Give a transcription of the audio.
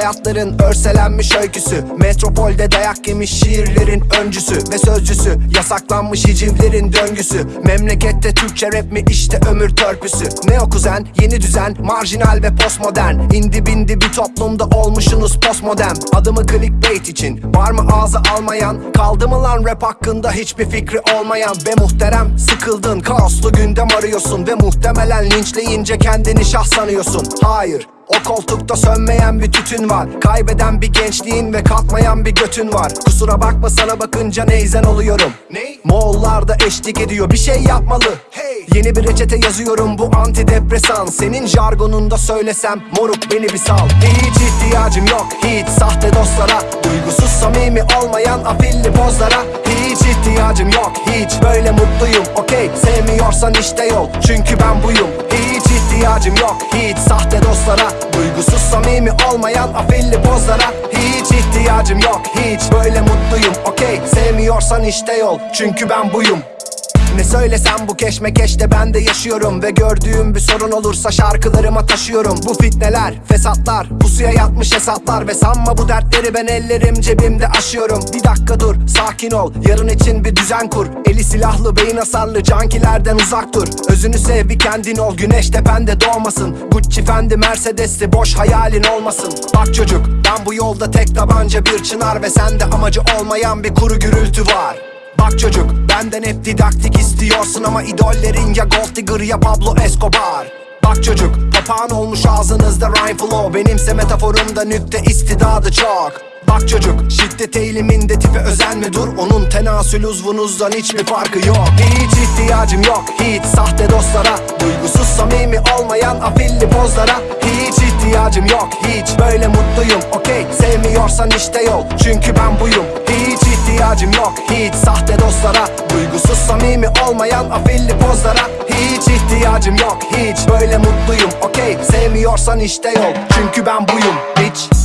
hayatların örselenmiş öyküsü. Metropolde dayak yemiş şiirlerin öncüsü ve sözcüsü. Yasaklanmış hicivlerin döngüsü. Memlekette Türkçe rap mi işte ömür törpüsü. Ne o kuzen? Yeni düzen marjinal ve postmodern. İndi bindi bir toplumda olmuşsunuz postmodern. Adımı clickbait için var mı ağzı almayan? Kaldı mı lan rap hakkında hiçbir fikri olmayan? Ve muhterem sıkıldın. Kaoslu gündem arıyorsun Ve muhtemelen linçleyince kendini şah sanıyorsun. Hayır o koltukta sönmeyen bir tütün var. Kaybeden bir gençliğin ve kalkmayan bir götün var. Kusura bakma sana bakınca neyzen oluyorum. Ne? Moğollar da eşlik ediyor bir şey yapmalı. Hey. Yeni bir reçete yazıyorum bu antidepresan. Senin jargonunda söylesem moruk beni bir sal. Hiç ihtiyacım yok hiç sahte dostlara. Duygusuz samimi olmayan afilli pozlara. Hiç ihtiyacım yok hiç böyle mutluyum. Okey sevmiyorsan işte yol çünkü ben buyum. Hiç ihtiyacım yok hiç. Sahte dostlara Duygusuz samimi olmayan afilli pozlara Hiç ihtiyacım yok hiç. Böyle mutluyum Okey. Sevmiyorsan işte yol çünkü ben buyum ne söylesem bu keşmekeşte ben de yaşıyorum. Ve gördüğüm bir sorun olursa şarkılarıma taşıyorum. Bu fitneler, fesatlar, pusuya yatmış hesaplar. Ve sanma bu dertleri ben ellerim cebimde aşıyorum. Bir dakika dur, sakin ol, yarın için bir düzen kur. Eli silahlı, beyin hasarlı, cankilerden uzak dur. Özünü sev bir kendin ol, güneş tepende doğmasın. Gucci Fendi Mercedes'li boş hayalin olmasın. Bak çocuk, ben bu yolda tek tabanca bir çınar. Ve sende amacı olmayan bir kuru gürültü var Bak çocuk benden hep didaktik istiyorsun ama idollerin ya Gold Digger ya Pablo Escobar. Bak çocuk papağan olmuş ağzınızda rhyme flow. Benimse metaforumda nükte istidadı çok. Bak çocuk şiddet eğiliminde tipe özenme dur Onun tenasül uzvunuzdan hiçbir farkı yok. Hiç ihtiyacım yok hiç sahte dostlara. Duygusuz samimi olmayan afilli pozlara. Hiç ihtiyacım yok hiç böyle mutluyum. Okey sevmiyorsan işte yol. Çünkü ben buyum. Hiç ihtiyacım yok. Hiç sahte dostlara Duygusuz samimi olmayan afilli pozlara Hiç ihtiyacım yok. Hiç böyle mutluyum Okey. Sevmiyorsan işte yol çünkü ben buyum Bitch